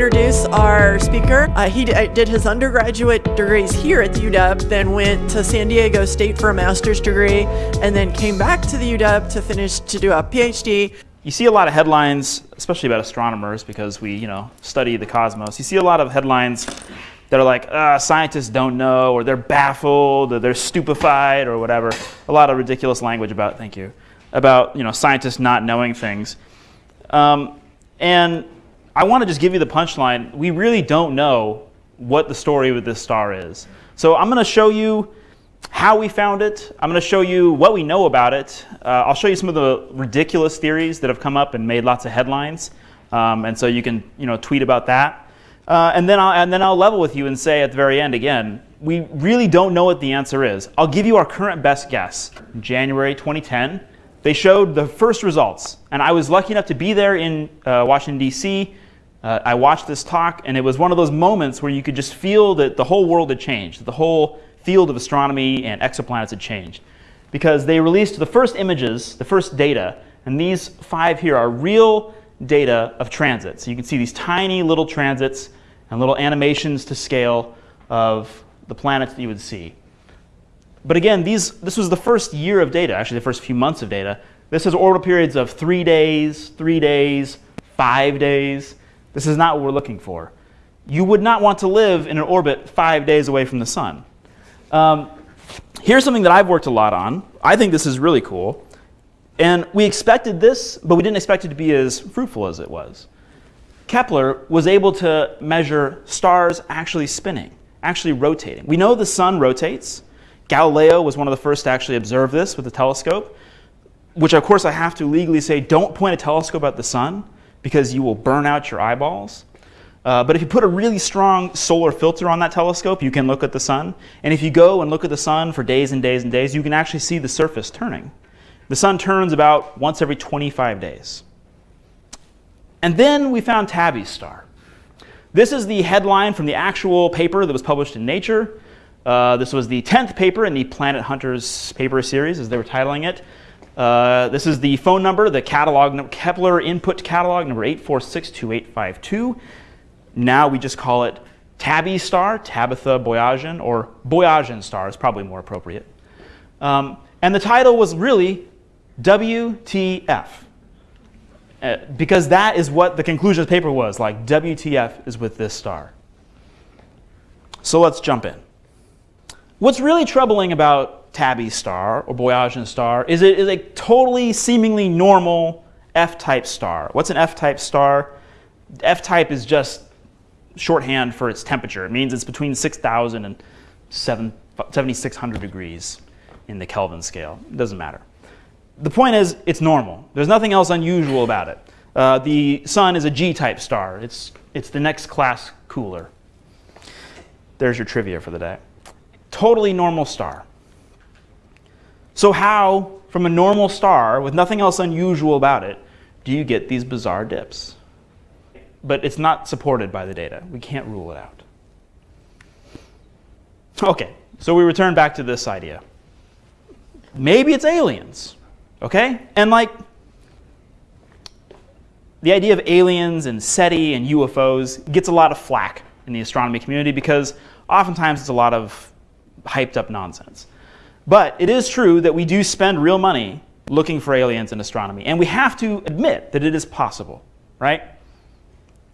introduce our speaker. Uh, he uh, did his undergraduate degrees here at the UW, then went to San Diego State for a master's degree, and then came back to the UW to finish to do a PhD. You see a lot of headlines, especially about astronomers, because we, you know, study the cosmos. You see a lot of headlines that are like, uh, scientists don't know, or they're baffled, or they're stupefied, or whatever. A lot of ridiculous language about, thank you, about, you know, scientists not knowing things. Um, and I want to just give you the punchline. We really don't know what the story with this star is. So I'm going to show you how we found it. I'm going to show you what we know about it. Uh, I'll show you some of the ridiculous theories that have come up and made lots of headlines. Um, and so you can you know, tweet about that. Uh, and, then I'll, and then I'll level with you and say at the very end again, we really don't know what the answer is. I'll give you our current best guess. January 2010, they showed the first results. And I was lucky enough to be there in uh, Washington, D.C. Uh, I watched this talk, and it was one of those moments where you could just feel that the whole world had changed. That The whole field of astronomy and exoplanets had changed. Because they released the first images, the first data, and these five here are real data of transits. So you can see these tiny little transits and little animations to scale of the planets that you would see. But again, these, this was the first year of data, actually the first few months of data. This has orbital periods of three days, three days, five days. This is not what we're looking for. You would not want to live in an orbit five days away from the sun. Um, here's something that I've worked a lot on. I think this is really cool. And we expected this, but we didn't expect it to be as fruitful as it was. Kepler was able to measure stars actually spinning, actually rotating. We know the sun rotates. Galileo was one of the first to actually observe this with a telescope, which of course I have to legally say, don't point a telescope at the sun because you will burn out your eyeballs. Uh, but if you put a really strong solar filter on that telescope, you can look at the sun. And if you go and look at the sun for days and days and days, you can actually see the surface turning. The sun turns about once every 25 days. And then we found Tabby's star. This is the headline from the actual paper that was published in Nature. Uh, this was the 10th paper in the Planet Hunters paper series, as they were titling it. Uh, this is the phone number, the catalog, Kepler input catalog number 8462852. Now we just call it Tabby star, Tabitha Boyajian, or Boyajian star is probably more appropriate. Um, and the title was really WTF. Uh, because that is what the conclusion of the paper was, like WTF is with this star. So let's jump in. What's really troubling about Tabby star or Boyajian star is it is a totally seemingly normal F-type star. What's an F-type star? F-type is just shorthand for its temperature. It means it's between 6,000 and 7,600 degrees in the Kelvin scale. It doesn't matter. The point is, it's normal. There's nothing else unusual about it. Uh, the sun is a G-type star. It's, it's the next class cooler. There's your trivia for the day totally normal star. So how, from a normal star with nothing else unusual about it, do you get these bizarre dips? But it's not supported by the data. We can't rule it out. Okay, so we return back to this idea. Maybe it's aliens, okay? And like, the idea of aliens and SETI and UFOs gets a lot of flack in the astronomy community because oftentimes it's a lot of hyped up nonsense. But it is true that we do spend real money looking for aliens in astronomy. And we have to admit that it is possible, right?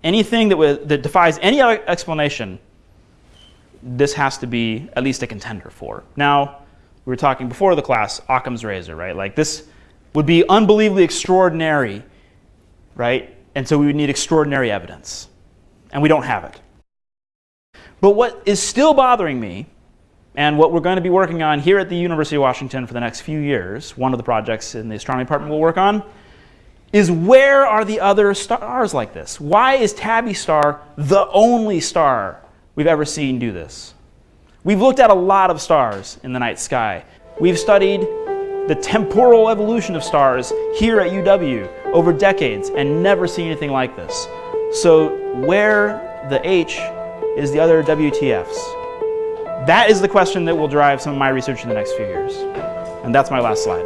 Anything that, that defies any other explanation, this has to be at least a contender for. Now, we were talking before the class, Occam's razor, right? Like this would be unbelievably extraordinary, right? And so we would need extraordinary evidence. And we don't have it. But what is still bothering me and what we're going to be working on here at the University of Washington for the next few years, one of the projects in the astronomy department we'll work on, is where are the other stars like this? Why is Tabby star the only star we've ever seen do this? We've looked at a lot of stars in the night sky. We've studied the temporal evolution of stars here at UW over decades and never seen anything like this. So where the H is the other WTFs? That is the question that will drive some of my research in the next few years. And that's my last slide.